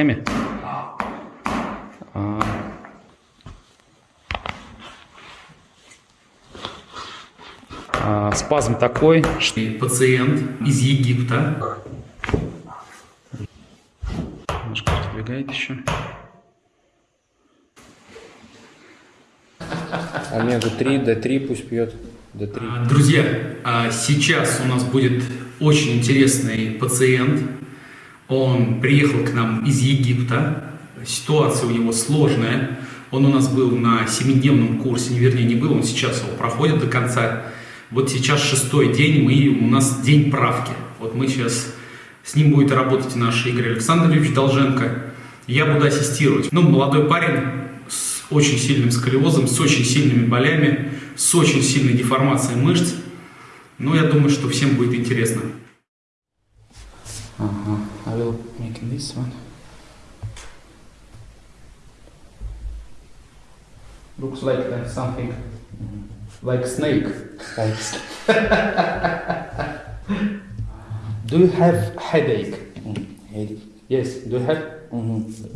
Эми? А. А, спазм такой, что Пациент из Египта. немножко продвигает еще. Омега-3, D3 пусть пьет. D3. А, Друзья, а, сейчас у нас будет очень интересный пациент. Он приехал к нам из Египта. Ситуация у него сложная. Он у нас был на семидневном курсе, не вернее не был, он сейчас его проходит до конца. Вот сейчас шестой день, мы, у нас день правки. Вот мы сейчас, с ним будет работать наш Игорь Александрович Долженко. Я буду ассистировать. Ну, молодой парень с очень сильным сколиозом, с очень сильными болями, с очень сильной деформацией мышц. Ну, я думаю, что всем будет интересно. Ага. I will make this one. Looks like uh, something like snake. Do you have headache? Headache. Yes. Do you have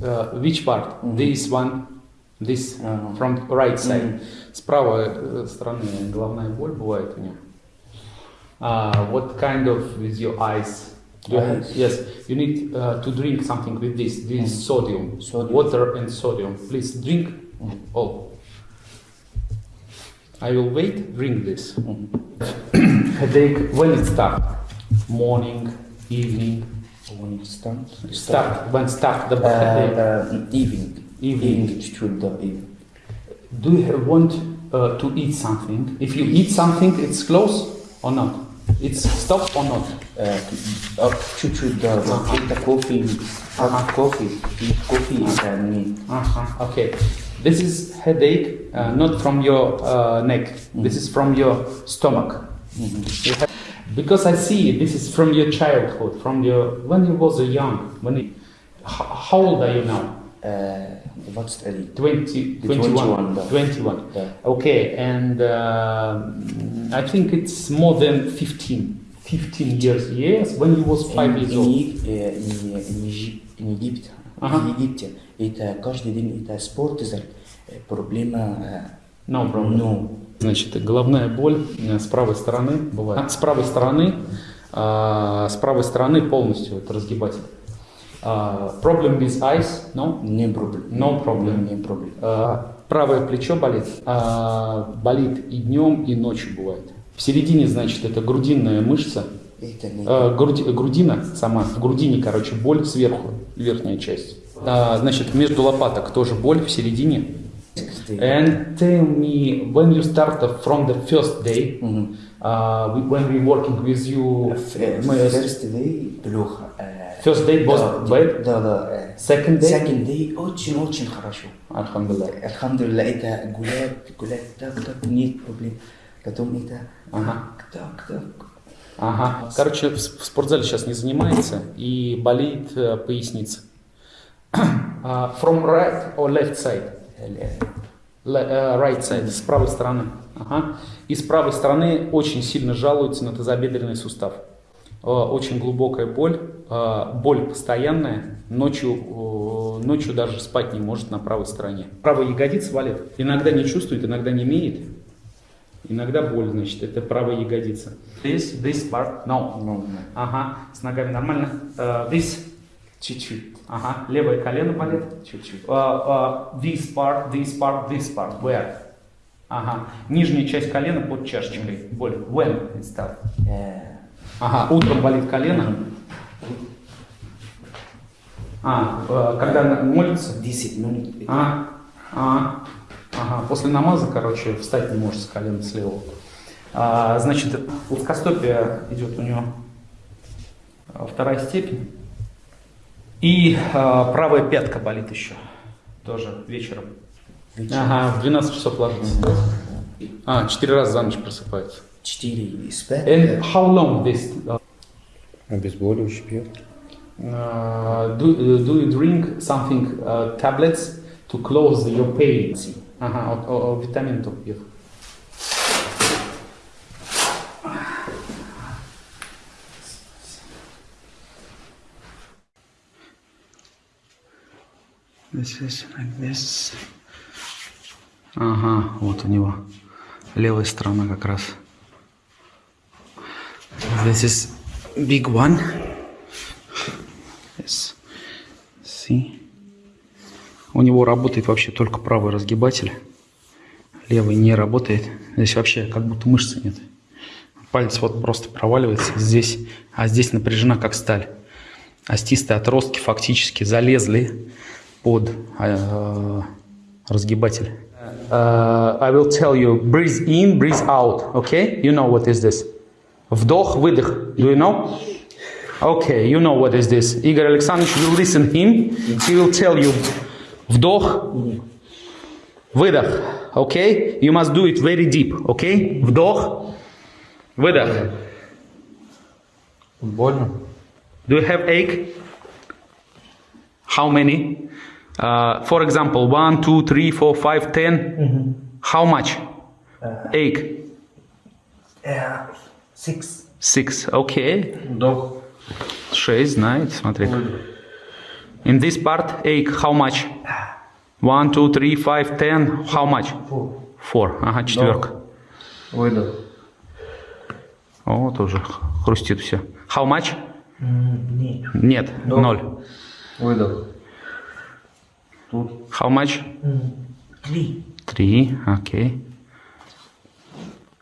uh, which part? This one, this Ага. from right side. С правой э, стороны головная боль бывает у него. Uh, what kind of with your eyes? You have, yes, you need uh, to drink something with this. This mm. sodium. sodium, water and sodium. Please drink mm. all. I will wait. Drink this. Mm. Headache. When it start? Morning, evening. When it start? Start. start. When start the uh, headache? evening. Evening. Evening should the evening. Do you want uh, to eat something? If you eat something, it's close or not? it's stop or not? Uh, should the uh, the coffee, uh, coffee, coffee is uh, me. Uh-huh. Okay, this is headache, uh, not from your uh, neck. Mm-hmm. This is from your stomach. Mm-hmm. You because I see this is from your childhood, from your when you was young. When you, how, how old are you now? Uh, Э, 21. 20, 21, 21. да. 21. Да. Okay, and uh, I think it's more than 15. 15 years, yes, when you was 5 years old. Не Египет, Ага. в Египте. Это каждый день, это спорт, это проблема, No problem. ну, Значит, головная боль э, с правой стороны бывает. С правой стороны, а, с правой стороны полностью это разгибатель. А, problem with eyes, no? не проблема. No problem. Не проблема. А, правое плечо болит. А, болит и днем, и ночью бывает. В середине, значит, это грудинная мышца. А, груди- грудина сама, в грудине, короче, боль сверху, верхняя часть. А, значит, между лопаток тоже боль в середине. And tell me, when you start from the first day, uh, when we working with you, Э, мы- First day плохо. First day was да, bad, Да, да. second day, Second day очень-очень хорошо. Alhamdulillah. Альхамдулилля, это гулять, гулять, так, так, нет проблем. Потом это Ага. так, так. Ага. Короче, в, спортзале сейчас не занимается и болит э, поясница. А, from right or left side? Le- э, right side, с правой стороны. Ага. И с правой стороны очень сильно жалуется на тазобедренный сустав. Э, Очень глубокая боль, э, боль постоянная, ночью, э, ночью даже спать не может на правой стороне. Правая ягодица болит. Иногда не чувствует, иногда не имеет. Иногда боль, значит, это правая ягодица. This, this part, no. Ну, ну, Ага, с ногами нормально. Э, this, чуть-чуть, ага, левое колено болит. чуть-чуть. Uh, uh, this part, this part, this part. Where? Ага. Нижняя часть колена под чашечкой. Боль. When it start? Э, Ага. Утром болит колено. А, э, когда молится? 10 минут. А, а, ага. После намаза, короче, встать не может с колена с левого. А, значит, плоскостопие идет у него а, вторая степень. И а, правая пятка болит еще. Тоже вечером. Ага, в 12 часов ложится. А, четыре раза за ночь просыпается. 4 спать. And how long this? uh, Обезболивающий пьет. uh, do, do you drink something, uh, tablets to close your pain? Ага, вот, о, о, витамин только пьет. This is like this. Ага, вот у него левая сторона как раз. This is big one. Yes. See. У него работает вообще только правый разгибатель. Левый не работает. Здесь вообще как будто мышцы нет. Палец вот просто проваливается здесь, а здесь напряжена как сталь. Остистые отростки фактически залезли под э, разгибатель. Uh, I will tell you, breathe in, breathe out, okay? You know what is this? Вдох, выдох, do you know? Okay, you know what is this. Игорь Александрович will listen him, he will tell you вдох, выдох, okay? You must do it very deep, okay? Вдох, выдох. Больно? Do you have ache? How many? Uh, for example, one, two, three, four, five, ten. How much? ache? Yeah. Six. Six. Okay. Вдох. Шесть, знает, смотри. In this part, ache, how much? One, two, three, five, ten. How much? Four. Four. Ага, четверка. Выдох. О, тоже хрустит все. How much? Нет. Нет, ноль. Выдох. Тут. How much? Три. Три. Окей.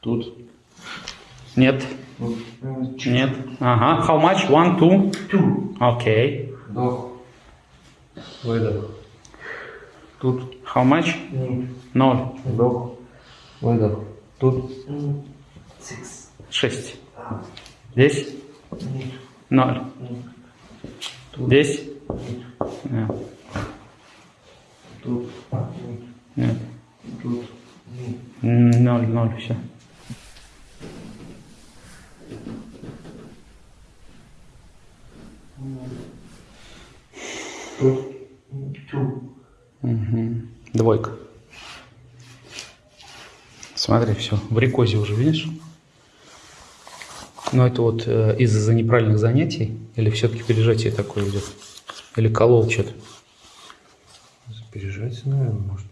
Тут. Нет. Нет. Ага. How much? One, two. Two. Окей. Вдох. Выдох. Тут. How much? Ноль. Вдох. Выдох. Тут. Six. Шесть. Здесь? Нет. Ноль. Здесь? Нет. Тут. Нет. Тут. Ноль, ноль, все. Two. Двойка. Смотри, все. В рекозе уже, видишь? Но это вот э, из-за неправильных занятий? Или все-таки пережатие такое идет? Или колол что-то? Пережать, наверное, может.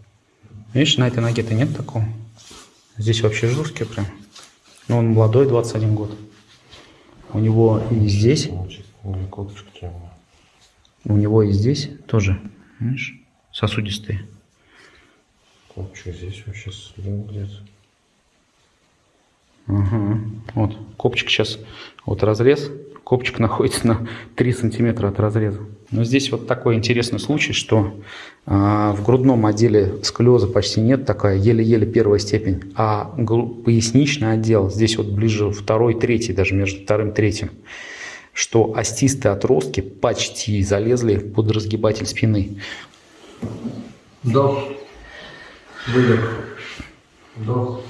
Видишь, на этой ноге-то нет такого. Здесь вообще жесткий прям. Но он молодой, 21 год. У него и здесь, Колышко темно. у него и здесь тоже, видишь, сосудистые. Копчик здесь вообще слил где-то. Ага. Вот, копчик сейчас, вот разрез, копчик находится на 3 сантиметра от разреза. Но здесь вот такой интересный случай, что а, в грудном отделе сколиоза почти нет, такая еле-еле первая степень, а поясничный отдел, здесь вот ближе второй, третий, даже между вторым и третьим, что остистые отростки почти залезли под разгибатель спины. Вдох. Выдох. Вдох.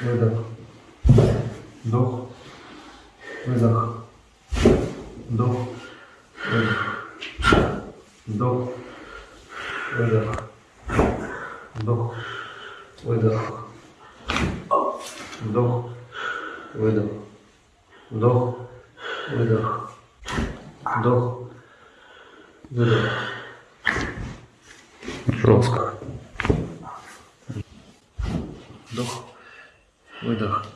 Выдох. Вдох. Выдох. Вдох. Выдох. Вдох. Выдох. Вдох. Выдох. Вдох. Выдох. Вдох. Выдох. Вдох. Выдох. Жестко. Вдох. Выдох.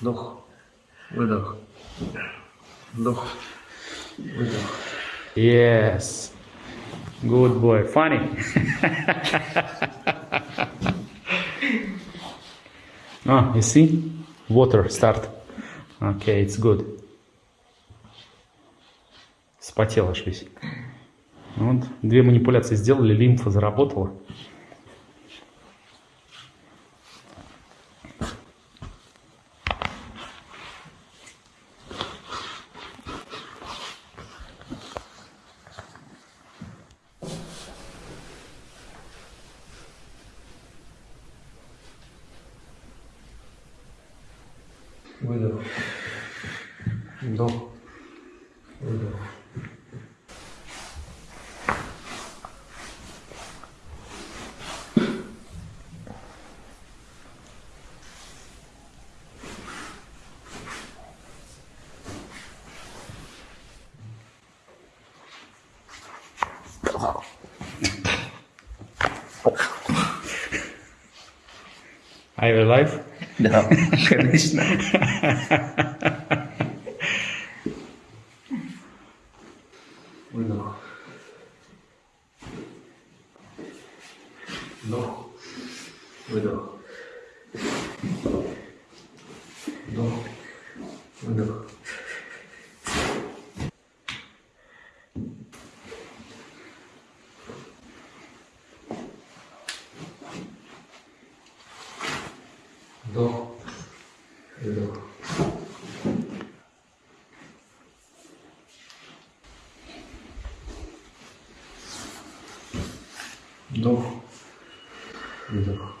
Вдох. Выдох. Вдох. Выдох. Yes. Good boy. Funny. ah, you see? Water start. Okay, it's good. Спотел аж весь. Вот, две манипуляции сделали, лимфа заработала. Выдох. Вдох. Выдох. Are you alive? Да, конечно. Выдох. Вдох. Выдох. Вдох. Выдох. Вдох. Выдох. Вдох. Выдох.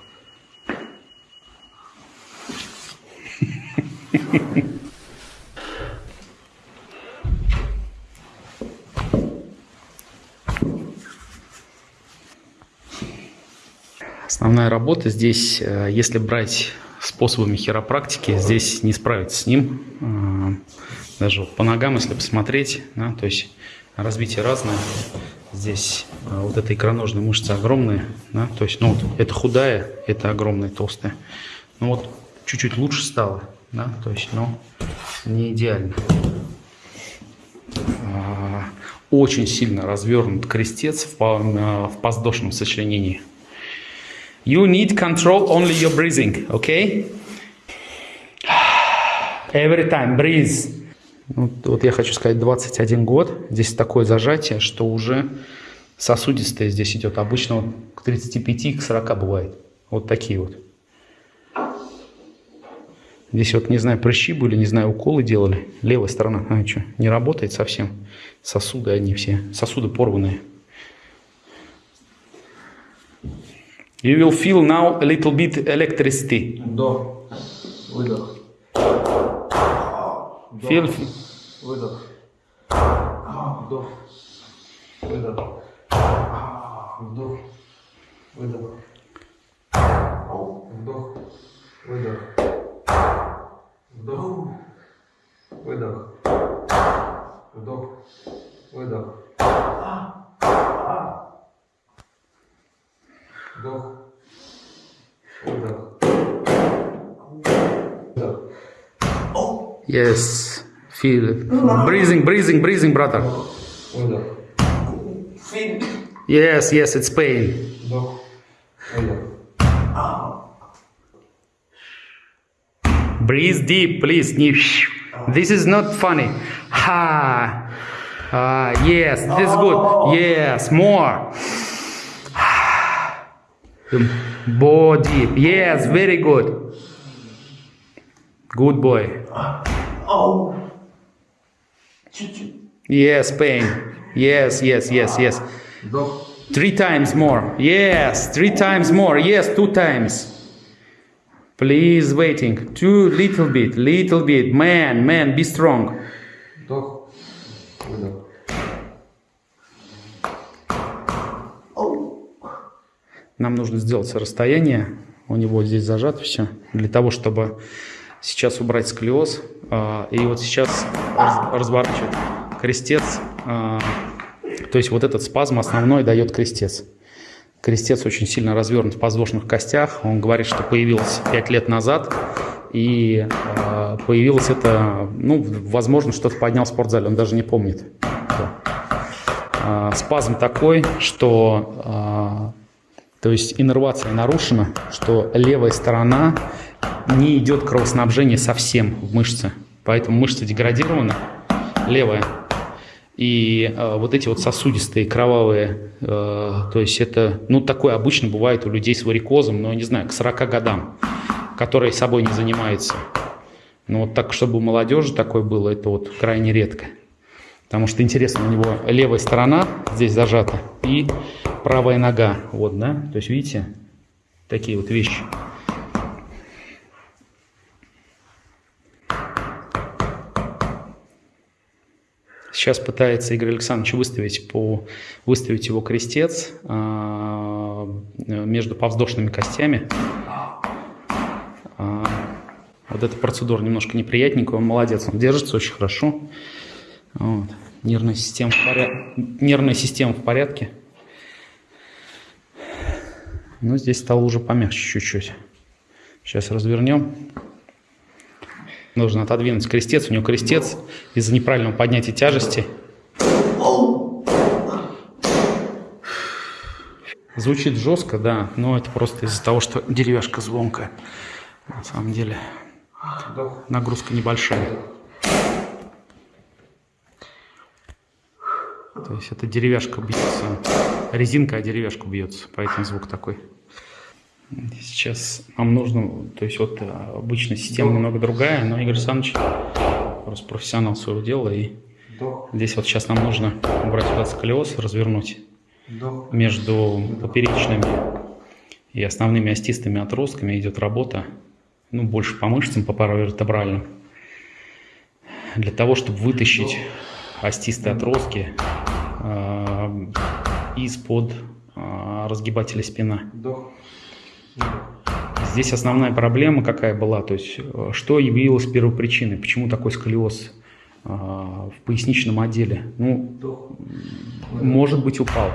Основная работа здесь, э, если брать способами хиропрактики, здесь не справиться с ним. Э, Даже по ногам, если посмотреть, да, то есть разбитие разное. Здесь э, вот эта икроножная мышца огромная, да, то есть, ну вот, это худая, это огромная, толстая. Ну вот, чуть-чуть лучше стало, да, то есть, но не идеально. А, Очень сильно развернут крестец в, в подвздошном сочленении. You need control only your breathing, okay? Every time, breathe. Вот, вот я хочу сказать, 21 год, здесь такое зажатие, что уже сосудистое здесь идет. Обычно к 35, к 40 бывает. Вот такие вот. Здесь вот, не знаю, прыщи были, не знаю, уколы делали. Левая сторона, а что, не работает совсем. Сосуды они все, сосуды порванные. You will feel now a little bit electricity. Вдох. Выдох. Feel, Выдох. Вдох. Выдох. Вдох. Выдох. Вдох. Выдох. Вдох. Выдох. Вдох. Выдох. Вдох. Выдох. Выдох. yes, feel it. Breathing, breathing, breathing, brother. Выдох. Yes, yes, it's pain. Вдох. Выдох. Breathe deep, please. Не- This is not funny. Ha. Ah, yes, this is good. Yes, more. Body. Yes, very good. Good boy. Oh. Yes, pain. Yes, yes, yes, yes. Three times more. Yes, three times more. Yes, two times. Please waiting. Two little bit, little bit. Man, man, be strong. Нам нужно сделать расстояние. У него здесь зажато все. Для того, чтобы сейчас убрать сколиоз. а, И вот сейчас раз- разворачивать крестец. а, То есть вот этот спазм основной дает крестец. Крестец очень сильно развернут в подвздошных костях. Он говорит, что появился 5 лет назад. И а, появилось это, ну, возможно, что-то поднял в спортзале. Он даже не помнит. Спазм такой, что то есть иннервация нарушена, что левая сторона не идет кровоснабжение совсем в мышцы. Поэтому мышца деградирована, левая. И э, вот эти вот сосудистые, кровавые, э, то есть это, ну, такое обычно бывает у людей с варикозом, но, не знаю, к 40 годам, которые собой не занимаются. Но вот так, чтобы у молодежи такое было, это вот крайне редко. Потому что интересно, у него левая сторона здесь зажата и правая нога. Вот, да? То есть, видите, такие вот вещи. Сейчас пытается Игорь Александрович выставить, по, выставить его крестец а, между повздошными костями. А, вот эта процедура немножко неприятненькая, он молодец, он держится очень хорошо. Вот. Нервная, система в поря- Нервная система в порядке. Ну, здесь стало уже помягче чуть-чуть. Сейчас развернем. Нужно отодвинуть крестец. У него крестец из-за неправильного поднятия тяжести. Звучит жестко, да, но это просто из-за того, что деревяшка звонкая. На самом деле нагрузка небольшая. То есть это деревяшка бьется, резинка, а деревяшка бьется, поэтому звук такой. Сейчас нам нужно, то есть вот э, обычная система немного другая, но Игорь Александрович просто профессионал своего дела, и здесь вот сейчас нам нужно убрать вот сколиоз, развернуть между поперечными и основными остистыми отростками идет работа, ну, больше по мышцам, по паравертебральным, для того, чтобы вытащить остистые отростки э, из-под э, разгибателя спина. Здесь основная проблема какая была, то есть э, что явилось первопричиной, почему такой сколиоз э, в поясничном отделе? Ну, может быть упал,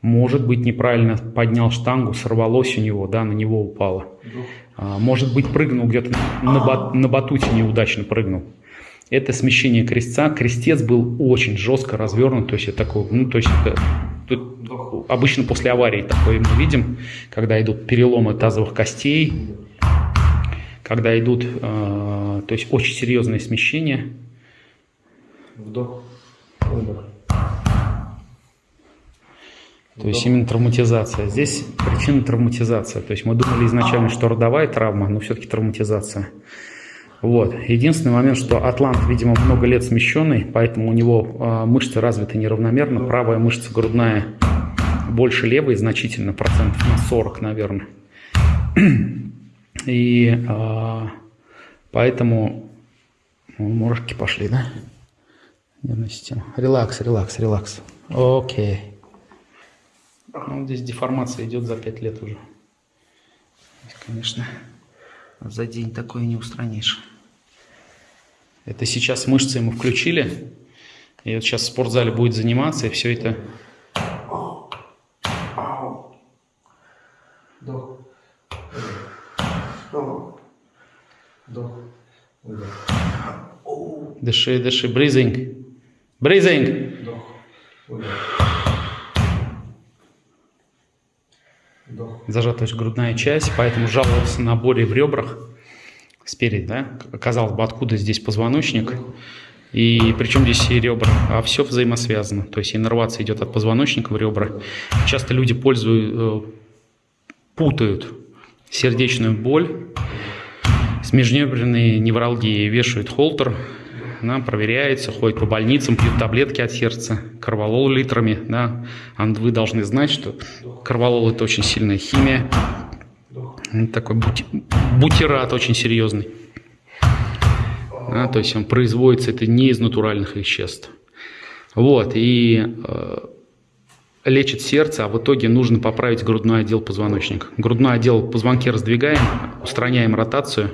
может быть неправильно поднял штангу, сорвалось у него, да, на него упало. Может быть прыгнул где-то на, бат, на батуте неудачно прыгнул. Это смещение крестца. Крестец был очень жестко развернут, то есть это такой, ну, то есть это Тут обычно после аварии такое мы видим, когда идут переломы тазовых костей, когда идут, э, то есть очень серьезные смещения. Вдох, выдох. То есть именно травматизация. Здесь причина травматизация. То есть мы думали изначально, что родовая травма, но все-таки травматизация. Вот. Единственный момент, что атлант, видимо, много лет смещенный, поэтому у него э, мышцы развиты неравномерно. Правая мышца грудная больше левой значительно, процентов на 40, наверное. И э, поэтому ну, мурашки пошли, да? Нервная система. Релакс, релакс, релакс. Окей. Ну, здесь деформация идет за 5 лет уже. Конечно, за день такое не устранишь. Это сейчас мышцы ему включили. И вот сейчас в спортзале будет заниматься, и все это... Дыши, дыши, breathing. Breathing. Зажата грудная часть, поэтому жаловался на боли в ребрах спереди, да, казалось бы, откуда здесь позвоночник, и причем здесь и ребра, а все взаимосвязано, то есть иннервация идет от позвоночника в ребра. Часто люди пользуют, э, путают сердечную боль с межреберной невралгией, вешают холтер, да, проверяется, ходит по больницам, пьют таблетки от сердца, карвалол литрами, да, а вы должны знать, что карвалол это очень сильная химия, такой бути, бутират очень серьезный. А, то есть он производится это не из натуральных веществ. Вот, и э, лечит сердце, а в итоге нужно поправить грудной отдел позвоночника. Грудной отдел позвонки раздвигаем, устраняем ротацию,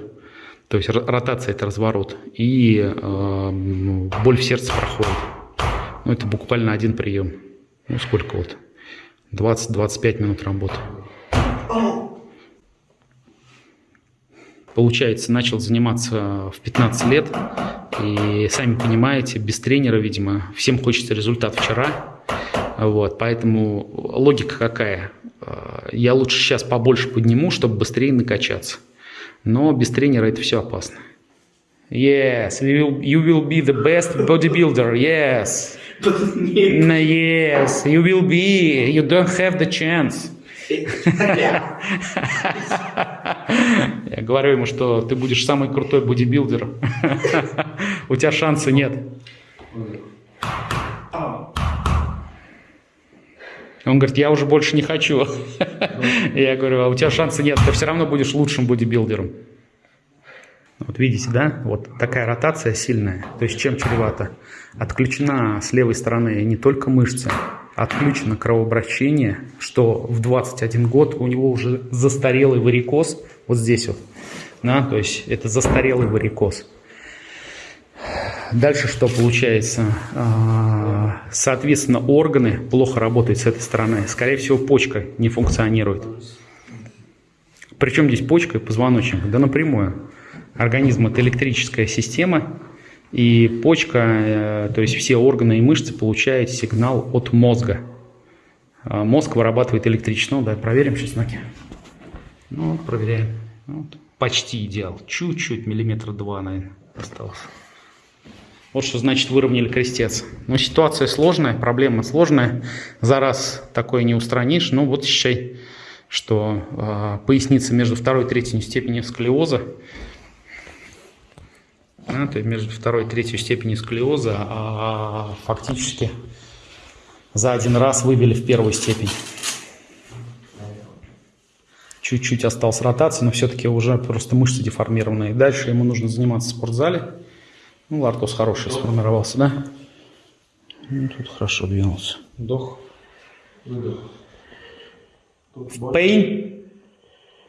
то есть ротация это разворот, и э, боль в сердце проходит. Ну, это буквально один прием. Ну, сколько вот? 20-25 минут работы. Получается, начал заниматься в 15 лет, и сами понимаете, без тренера, видимо, всем хочется результат вчера, вот, поэтому логика какая? Я лучше сейчас побольше подниму, чтобы быстрее накачаться. Но без тренера это все опасно. Yes, you will, you will be the best bodybuilder, yes. yes, you will be, you don't have the chance. Я говорю ему, что ты будешь самый крутой бодибилдер. У тебя шанса нет. Он говорит, я уже больше не хочу. Я говорю, а у тебя шанса нет, ты все равно будешь лучшим бодибилдером. Вот видите, да? Вот такая ротация сильная. То есть чем чревато? Отключена с левой стороны не только мышца, отключено кровообращение, что в 21 год у него уже застарелый варикоз, вот здесь вот, да, то есть это застарелый варикоз. Дальше что получается? А, соответственно, органы плохо работают с этой стороны. Скорее всего, почка не функционирует. Причем здесь почка и позвоночник? Да напрямую. Организм – это электрическая система, и почка, э, то есть все органы и мышцы получают сигнал от мозга. А мозг вырабатывает электричество. Ну, давай проверим сейчас ноги. Ну, проверяем. Вот. Почти идеал. Чуть-чуть, миллиметра два, наверное, осталось. Вот что значит выровняли крестец. Но ситуация сложная, проблема сложная. За раз такое не устранишь. Ну вот считай, что э, поясница между второй и третьей степенью сколиоза а, то есть между второй и третьей степенью сколиоза, а фактически за один раз выбили в первую степень. Чуть-чуть осталось ротации, но все-таки уже просто мышцы деформированные. Дальше ему нужно заниматься в спортзале. Ну, лартоз хороший сформировался, да? Ну, тут хорошо двинулся. Вдох. Выдох. Pain.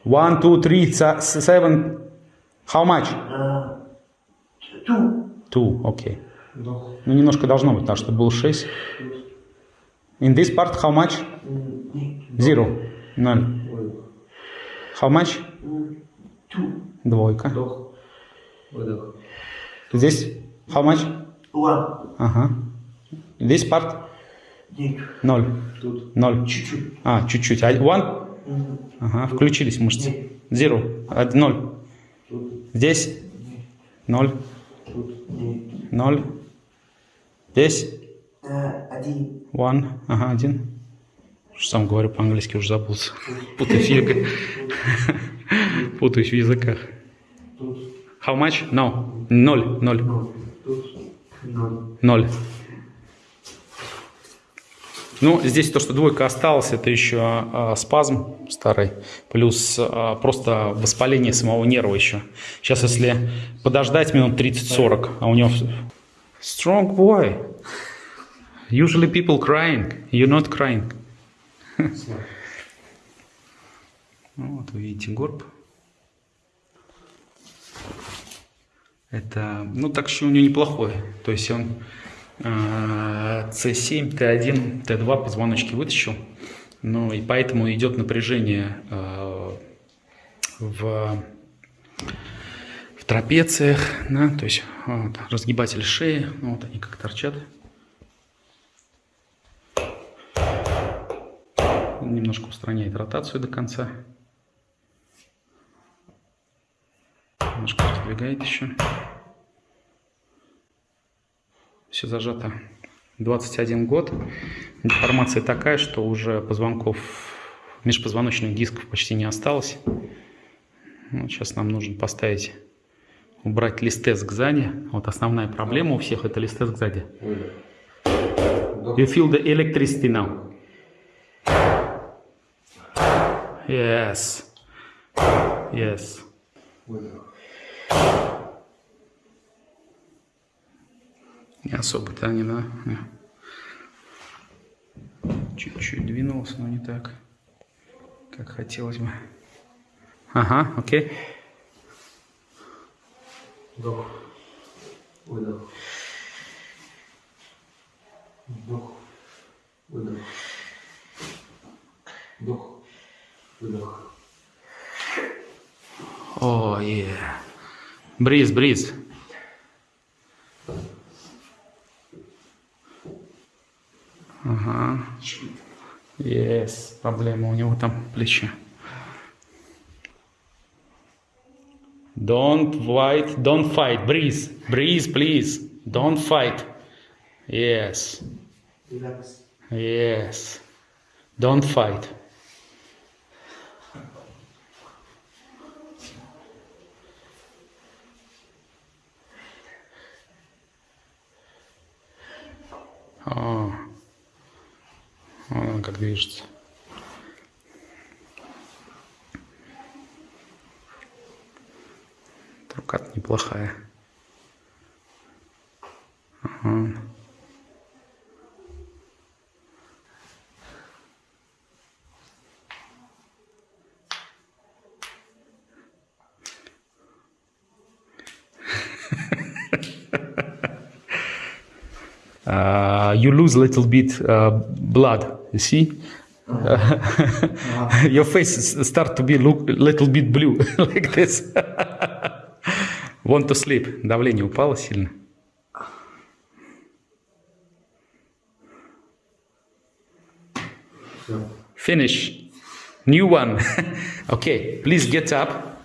One, two, three, seven. How much? Two. Two, okay. Вдох. Ну, немножко должно быть, потому что был 6. In this part, how much? Zero. Ноль. How much? Two. Двойка. Вдох. Выдох. Здесь how much? One. Ага. This part? Нет. Ноль. Тут. Ноль. Чуть-чуть. А, чуть-чуть. А, One? Ага, включились мышцы. Zero. Од- Ноль. Тут. Здесь? Ноль. Тут. Нет. Ноль. Здесь? Э, Один. One. Ага, один. Что сам говорю по-английски, уже забылся. Путаюсь. Путаюсь в языках. Тут. How much? No. Ноль. Ноль. Ноль. Ну, здесь то, что двойка осталась, это еще а, спазм старый, плюс а, просто воспаление самого нерва еще. Сейчас, если подождать минут 30-40, а у него... Strong boy. Usually people crying. You're not crying. Вот видите горб. Это, ну, так что у него неплохой. То есть он э, C7, T1, T2 позвоночки вытащил. Ну, и поэтому идет напряжение э, в, в трапециях, да, то есть вот, разгибатель шеи, ну, вот они как торчат. Немножко устраняет ротацию до конца. Немножко раздвигает еще. Все зажато. 21 год. Деформация такая, что уже позвонков, межпозвоночных дисков почти не осталось. Вот сейчас нам нужно поставить, убрать листез сзади. Вот основная проблема у всех это листез сзади. You feel the electricity now. Yes. Yes. Выдох. Не особо-то они, да? Не. Чуть-чуть двинулся, но не так, как хотелось бы. Ага, окей. Вдох. Выдох. Вдох. Выдох. Вдох. Выдох. О, е. Бриз, бриз. Ага. Yes, проблема у него там плечи. Don't fight, don't fight. Breathe, breathe, please. Don't fight. Yes, Релакс. yes. Don't fight. Движется. Рука неплохая. Ага. uh, you lose a little bit uh, blood. You see, your face s- start to be look little bit blue like this. Want to sleep. Давление упало сильно. Finish. New one. okay, please get up.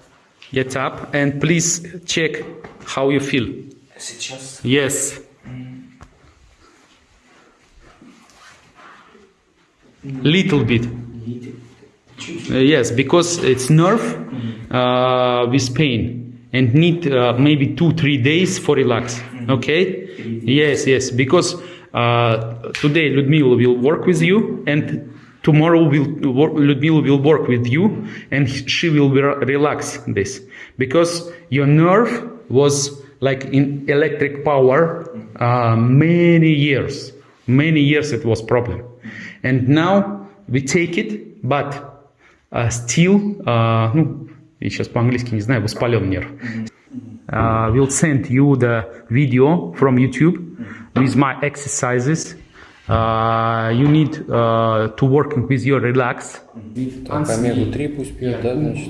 Get up and please check how you feel. Сейчас. Yes. Little bit. Uh, yes, because it's nerve uh, with pain and need uh, maybe two three days for relax. Okay. Yes, yes. Because uh, today Ludmila will work with you and tomorrow will work, Ludmila will work with you and she will re- relax this because your nerve was like in electric power uh, many years many years it was problem and now we take it but uh, still uh, ну, я сейчас по-английски не знаю, воспален нерв. Uh, we'll send you the video from YouTube with my exercises. Uh, you need uh, to working with your relax. Так, омегу-3 пусть пьет, да, значит?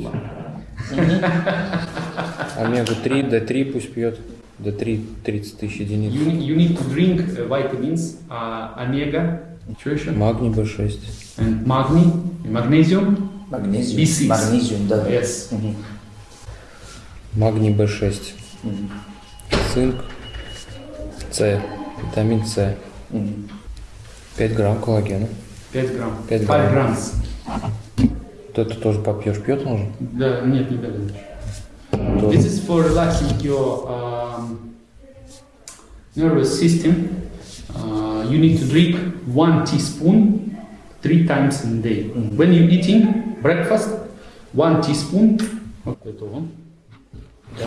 Омегу-3, D3 пусть пьет. D3 30 тысяч единиц. You, you need to drink uh, vitamins, uh, omega, что еще? Магний B6. And magni, magnesium. Магнезиум. B6. Магнезиум, да. Yes. Мгм. Магний B6. Цинк. С. Витамин С. 5 грамм коллагена. 5 грамм. Пять 5 грамм. граммс. Вот это тоже попьешь. Пьет он же? Да, нет, не дали. This is for relaxing your um, nervous system. Uh, you need to drink one teaspoon three times in a day. When you're eating breakfast, one teaspoon. Вот это он. Да.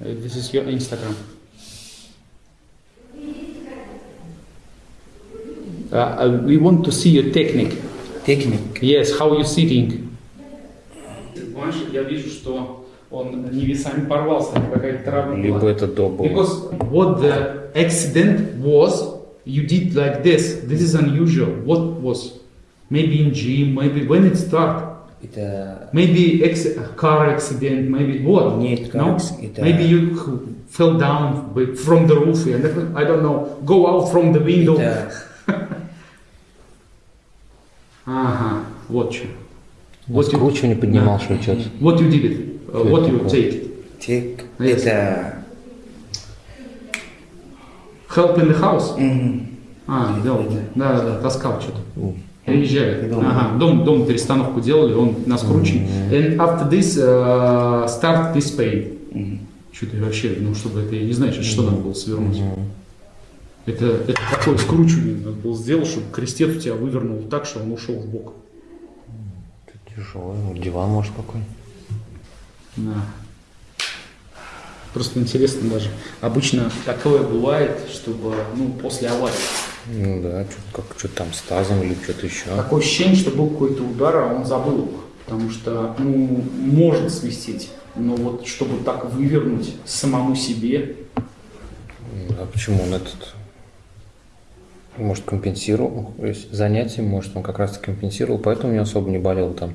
Uh, This is your Instagram. Uh, uh, we want to see your technique. Техник. Yes, how you sitting? Я вижу, что он не весами порвался, какая-то травма Либо это до было. Because what the accident was, you did like this. This is unusual. What was? Maybe in gym, maybe when it start. Это Maybe ex- car accident, maybe what? Нет, car no? acc- это- Maybe you h- fell down with- from the roof and I don't know, go out from the window. это Ага, вот что. вот you- скручивание поднимал, Да. что что-то. What you did it? Uh, Что what это you такое? take? Тек. Yes. Это Help in the house? мгм. А, делал. Да, да, да, таскал что-то. Приезжали. Дом. Ага, дом, дом перестановку делали, он на скручен. And after this, uh, start this pain. Мгм. Что-то вообще, ну, чтобы это, я не знаю, что надо было свернуть. Это, это такое скручивание надо было сделать, чтобы крестец у тебя вывернул так, что он ушел в бок. Это Диван может какой. Да. Просто интересно даже. Обычно такое бывает, чтобы, ну, после аварии. Ну да, что как что там с тазом или что-то еще. Такое ощущение, что был какой-то удар, а он забыл. Потому что, ну, может свистеть. Но вот чтобы так вывернуть самому себе, А почему он этот может компенсировал, то есть занятием, может, он как раз компенсировал, поэтому не особо не болел там.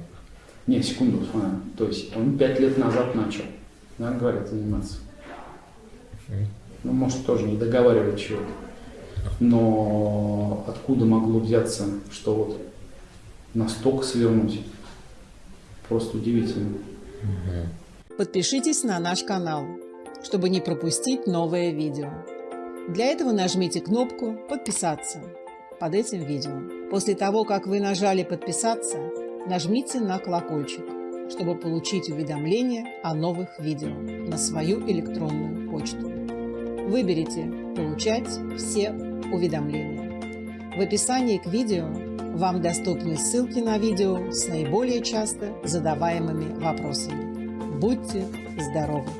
Не, секунду, смотри. То есть он пять лет назад начал, да, говорят, заниматься. Ну, может, тоже не договаривать чего-то. Но откуда могло взяться, что вот настолько свернуть? Просто удивительно. Подпишитесь на наш канал, чтобы не пропустить новое видео. Для этого нажмите кнопку «Подписаться» под этим видео. После того, как вы нажали «Подписаться», нажмите на колокольчик, чтобы получить уведомления о новых видео на свою электронную почту. Выберите «Получать все уведомления». В описании к видео вам доступны ссылки на видео с наиболее часто задаваемыми вопросами. Будьте здоровы!